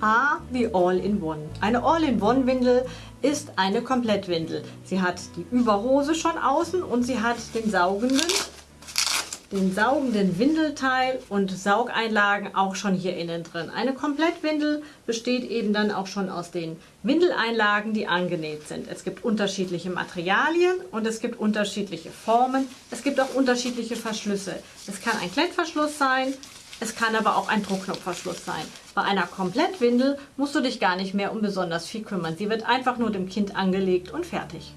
A wie All-in-One. Eine All-in-One-Windel ist eine Komplettwindel. Sie hat die Überhose schon außen und sie hat den saugenden, den saugenden Windelteil und Saugeinlagen auch schon hier innen drin. Eine Komplettwindel besteht eben dann auch schon aus den Windeleinlagen, die angenäht sind. Es gibt unterschiedliche Materialien und es gibt unterschiedliche Formen. Es gibt auch unterschiedliche Verschlüsse. Es kann ein Klettverschluss sein, es kann aber auch ein Druckknopfverschluss sein. Bei einer Komplettwindel musst du dich gar nicht mehr um besonders viel kümmern. Sie wird einfach nur dem Kind angelegt und fertig.